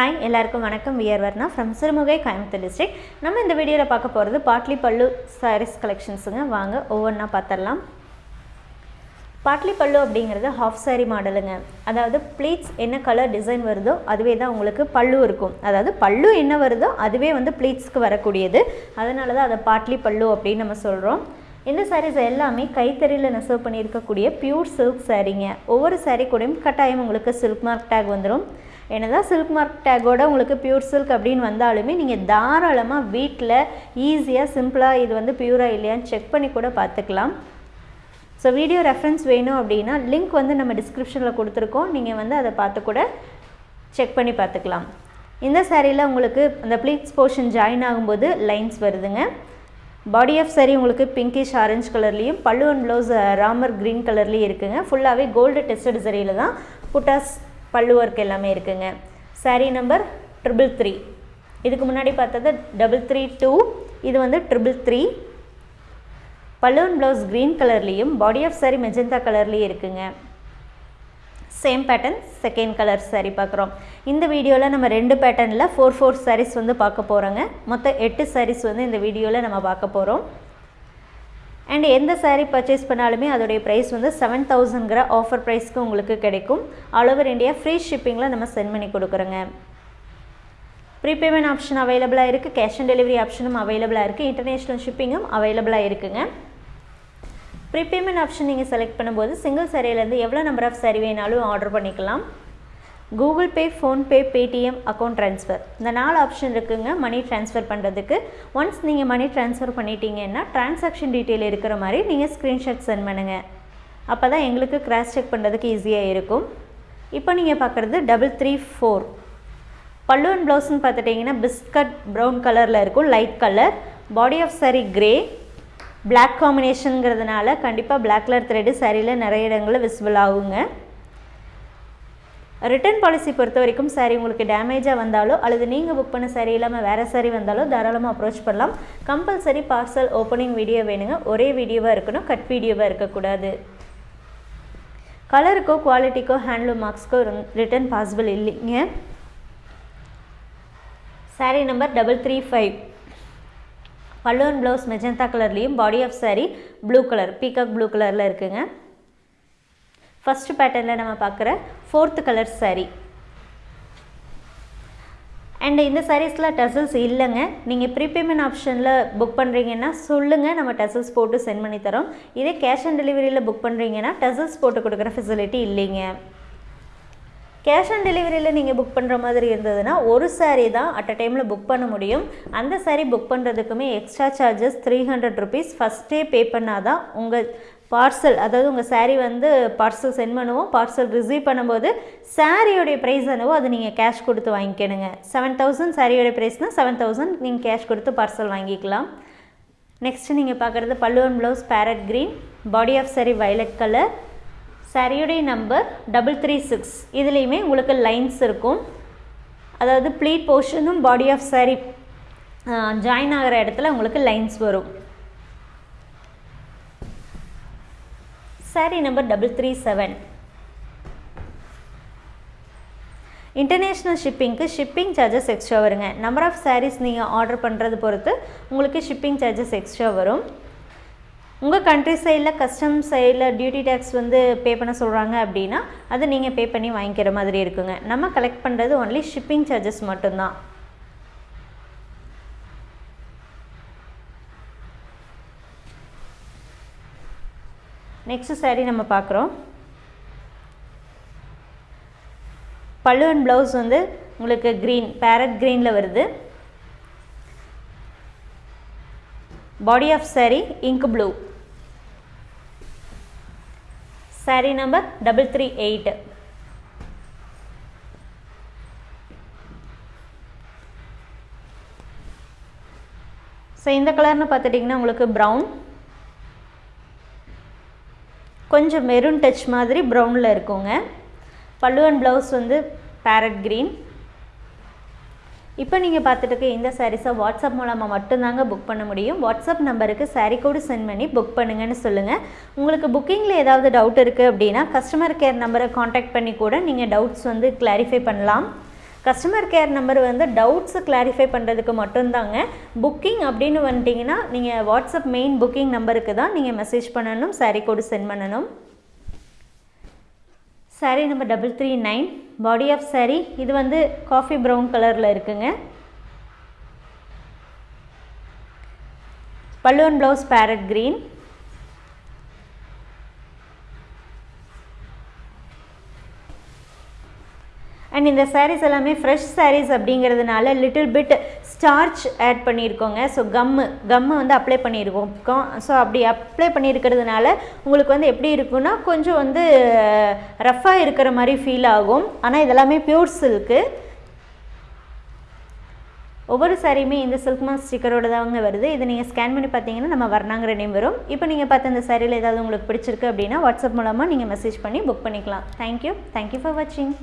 Hi எல்லாருக்கும் வணக்கம். We're Varna from Sirumugai Coimbatore district நம்ம இந்த வீடியோவில் பார்க்க போகிறது பாட்லி பல்லு சாரீஸ் கலெக்ஷன்ஸுங்க வாங்க ஒவ்வொன்றா பார்த்துடலாம் பாட்லி பல்லு அப்படிங்கிறது ஹாஃப் saree மாடலுங்க. அதாவது ப்ளீட்ஸ் என்ன கலர் டிசைன் வருதோ அதுவே தான் உங்களுக்கு பல்லு இருக்கும். அதாவது பல்லு என்ன வருதோ அதுவே வந்து ப்ளீட்ஸ்க்கு வரக்கூடியது. அதனால தான் அதை பாட்லி பல்லு அப்படின்னு நம்ம சொல்கிறோம் இந்த சாரீஸ் எல்லாமே கைத்தறியில் நெசவு பண்ணியிருக்கக்கூடிய பியூர் சில்க் சாரீங்க ஒவ்வொரு சாரீ கூடயும் கட்டாயம் உங்களுக்கு சில்க் மார்க் டேக் வந்துடும் என்னதான் சில்க் மார்க் டேக்கோட உங்களுக்கு பியூர் சில்க் அப்படின்னு வந்தாலுமே நீங்கள் தாராளமாக வீட்டில் ஈஸியாக சிம்பிளாக இது வந்து பியூராக இல்லையான்னு செக் பண்ணி கூட பார்த்துக்கலாம். ஸோ வீடியோ ரெஃபரன்ஸ் வேணும் அப்படின்னா லிங்க் வந்து நம்ம டிஸ்கிரிப்ஷனில் கொடுத்துருக்கோம். நீங்கள் வந்து அதை பார்த்து கூட செக் பண்ணி பார்த்துக்கலாம். இந்த சேரீயில் உங்களுக்கு அந்த ப்ளீட்ஸ் போர்ஷன் ஜாயின் ஆகும்போது லைன்ஸ் வருதுங்க. பாடி ஆஃப் saree உங்களுக்கு பிங்கிஷ் ஆரஞ்சு கலர்லேயும் pallu and blouse Ramar green கலர்லேயும் இருக்குங்க. ஃபுல்லாகவே கோல்டு டெஸ்டட் சரியில் தான் புட்டாஸ் பல்லு ஒர்க் எல்லாமே இருக்குங்க. Saree நம்பர் ட்ரிபிள் த்ரீ இதுக்கு முன்னாடி பார்த்தது டபுள் த்ரீ டூ இது வந்து ட்ரிபிள் த்ரீ பலூன் ப்ளவுஸ் க்ரீன் கலர்லேயும் பாடி ஆஃப் saree மெஜந்தா கலர்லேயும் இருக்குங்க. Same pattern second colour saree பார்க்குறோம். இந்த வீடியோவில் நம்ம ரெண்டு பேட்டர்னில் ஃபோர் ஃபோர் சாரீஸ் வந்து பார்க்க போகிறோங்க மொத்தம் எட்டு சாரீஸ் வந்து இந்த வீடியோவில் நம்ம பார்க்க போகிறோம் அண்ட் எந்த சாரீ பர்ச்சேஸ் பண்ணாலுமே அதோடைய ப்ரைஸ் வந்து செவன் தௌசண்ட்ங்கிற ஆஃபர் ப்ரைஸ்க்கு உங்களுக்கு கிடைக்கும். ஆல் ஓவர் இந்தியா ஃப்ரீ ஷிப்பிங்கில் நம்ம சென்ட் பண்ணி கொடுக்குறோங்க. ப்ரீபேமெண்ட் ஆப்ஷன் அவைலபிளாக இருக்குது கேஷ் ஆன் டெலிவரி ஆப்ஷனும் அவைலபிளாக இருக்குது இன்டர்நேஷ்னல் ஷிப்பிங்கும் அவைலபிளாக இருக்குங்க. ப்ரீபேமெண்ட் ஆப்ஷன் நீங்கள் செலக்ட் பண்ணும்போது சிங்கிள் சாரியிலேருந்து எவ்வளோ நம்பர் ஆஃப் சாரி வேணாலும் ஆர்டர் பண்ணிக்கலாம். Google Pay PhonePe Paytm account transfer இந்த நாலு ஆப்ஷன் இருக்குங்க மணி ட்ரான்ஸ்ஃபர் பண்ணுறதுக்கு ஒன்ஸ் நீங்கள் மணி ட்ரான்ஸ்ஃபர் பண்ணிட்டீங்கன்னா ட்ரான்சாக்ஷன் டீட்டெயில் இருக்கிற மாதிரி நீங்கள் ஸ்க்ரீன்ஷாட் சென்ட் பண்ணுங்கள் அப்போ தான் எங்களுக்கு கிராஸ் செக் பண்ணுறதுக்கு ஈஸியாக இருக்கும். இப்போ நீங்கள் பார்க்குறது double three four pallu and ப்ளவுஸ்னு பார்த்துட்டிங்கன்னா பிஸ்கட் ப்ரௌன் கலரில் இருக்கும் light colour body of saree grey black காம்பினேஷனுங்கிறதுனால கண்டிப்பாக பிளாக் கலர் த்ரெட்டு சாரியில் நிறைய இடங்களில் விசிபிள் ஆகுங்க. ரிட்டர்ன் பாலிசி பொறுத்த வரைக்கும் சாரி உங்களுக்கு டேமேஜாக வந்தாலோ அல்லது நீங்கள் புக் பண்ண சாரி இல்லாமல் வேறு சாரி வந்தாலோ தாராளமாக அப்ரோச் பண்ணலாம். கம்பல்சரி பார்சல் ஓப்பனிங் வீடியோ வேணுங்க. ஒரே வீடியோவாக இருக்கணும் கட் வீடியோவாக இருக்கக்கூடாது. கலருக்கோ குவாலிட்டிக்கோ ஹேண்ட்லூம் மார்க்ஸ்க்கோ ரிட்டர்ன் பாசிபிள் இல்லைங்க. Saree number double three five pallu and blouse magenta கலர்லேயும் body of saree blue colour peacock blue கலரில் இருக்குங்க. ஃபஸ்ட்டு பேட்டர்னில் நம்ம பார்க்குற ஃபோர்த்து கலர் சாரீ அண்ட் இந்த சாரீஸில் டசல்ஸ் இல்லைங்க. நீங்கள் ப்ரீபேமெண்ட் ஆப்ஷனில் புக் பண்ணுறீங்கன்னா சொல்லுங்கள் நம்ம டசல்ஸ் போட்டு சென்ட் பண்ணி தரோம். இதே கேஷ் ஆன் டெலிவரியில் புக் பண்ணுறீங்கன்னா டசல்ஸ் போட்டு கொடுக்குற ஃபெசிலிட்டி இல்லைங்க. கேஷ் ஆன் டெலிவரியில் நீங்கள் புக் பண்ணுற மாதிரி இருந்ததுன்னா ஒரு சாரீ தான் அட் அ டைமில் புக் பண்ண முடியும். அந்த sari book பண்ணுறதுக்குமே extra charges three hundred rupees ஃபஸ்ட்டே பே பண்ணால் தான் உங்கள் பார்சல் அதாவது உங்கள் சாரீ வந்து பார்சல் சென்ட் பண்ணுவோம் பார்சல் ரிசீவ் பண்ணும்போது சாரியோடைய ப்ரைஸ் என்னவோ அது நீங்கள் கேஷ் கொடுத்து வாங்கிக்கணுங்க. செவன் தௌசண்ட் சாரியோடைய ப்ரைஸ்னால் செவன் தௌசண்ட் நீங்கள் கேஷ் கொடுத்து பார்சல் வாங்கிக்கலாம். நெக்ஸ்ட்டு நீங்கள் பார்க்குறது pallu and blouse parrot green body of saree violet colour சாரியுடைய நம்பர் டபுள் த்ரீ சிக்ஸ் இதுலேயுமே உங்களுக்கு லைன்ஸ் இருக்கும். அதாவது ப்ளீட் போர்ஷனும் பாடி ஆஃப் சாரி ஜாயின் ஆகிற இடத்துல உங்களுக்கு லைன்ஸ் வரும். Saree number double three seven international ஷிப்பிங்க்கு shipping charges extra வருங்க. நம்பர் ஆஃப் சாரீஸ் நீங்கள் ஆர்டர் பண்ணுறது பொறுத்து உங்களுக்கு ஷிப்பிங் சார்ஜஸ் எக்ஸ்ட்ரா வரும். உங்கள் கண்ட்ரி சைடில் கஸ்டம் சைடில் டியூட்டி டேக்ஸ் வந்து பே பண்ண சொல்கிறாங்க அப்படின்னா அது நீங்கள் பே பண்ணி வாங்கிக்கிற மாதிரி இருக்குங்க. நம்ம கலெக்ட் பண்ணுறது ஒன்லி ஷிப்பிங் சார்ஜஸ் மட்டும்தான். நெக்ஸ்ட் சாரீ நம்ம பார்க்குறோம். பல்லு அண்ட் ப்ளவுஸ் வந்து உங்களுக்கு க்ரீன் பேரட் க்ரீனில் வருது. Body of saree ink blue saree number double three eight so இந்த கலர்னு பார்த்துட்டிங்கன்னா உங்களுக்கு ப்ரௌன் கொஞ்சம் மெரூன் டச் மாதிரி ப்ரௌனில் இருக்குங்க. பல்லு அண்ட் ப்ளவுஸ் வந்து பேரட் க்ரீன் இப்போ நீங்கள் பார்த்துட்டு இருக்க இந்த சாரீஸை வாட்ஸ்அப் மூலமாக மட்டும்தாங்க புக் பண்ண முடியும். வாட்ஸ்அப் நம்பருக்கு சாரீ கோடு சென்ட் பண்ணி புக் பண்ணுங்கன்னு சொல்லுங்கள் உங்களுக்கு புக்கிங்கில் ஏதாவது டவுட் இருக்குது அப்படின்னா கஸ்டமர் கேர் நம்பரை காண்டாக்ட் பண்ணி கூட நீங்கள் டவுட்ஸ் வந்து கிளாரிஃபை பண்ணலாம். கஸ்டமர் கேர் நம்பர் வந்து டவுட்ஸை கிளாரிஃபை பண்ணுறதுக்கு மட்டும்தாங்க. புக்கிங் அப்படின்னு வந்துட்டிங்கன்னா நீங்கள் வாட்ஸ்அப் மெயின் புக்கிங் நம்பருக்கு தான் நீங்கள் மெசேஜ் பண்ணணும் சாரீ கோடு சென்ட் பண்ணணும். Saree number double three nine body of saree இது வந்து காஃபி ப்ரௌன் கலரில் இருக்குங்க. பல்லுவன் ப்ளவுஸ் பேரட் க்ரீன் அண்ட் இந்த சாரீஸ் எல்லாமே ஃப்ரெஷ் சாரீஸ் அப்படிங்கிறதுனால லிட்டில் பிட் ஸ்டார்ச் ஆட் பண்ணியிருக்கோங்க. ஸோ கம்மு கம்மு வந்து அப்ளை பண்ணியிருக்கோம். ஸோ அப்படி அப்ளை பண்ணியிருக்கிறதுனால உங்களுக்கு வந்து எப்படி இருக்குன்னா கொஞ்சம் வந்து ரஃப்பாக இருக்கிற மாதிரி ஃபீல் ஆகும். ஆனால் இதெல்லாமே பியூர் சில்க்கு ஒவ்வொரு சாரியுமே இந்த சில்க் மாஸ் ஸ்டிக்கரோட தாங்க வருது. இதை நீங்கள் ஸ்கேன் பண்ணி பார்த்தீங்கன்னா நம்ம வர்ணாங்கிற நேம் வரும். இப்போ நீங்கள் பார்த்த இந்த சாரியில் ஏதாவது உங்களுக்கு பிடிச்சிருக்கு அப்படின்னா வாட்ஸ்அப் மூலமாக நீங்கள் மெசேஜ் பண்ணி புக் பண்ணிக்கலாம். தேங்க்யூ தேங்க்யூ ஃபார் வாட்சிங்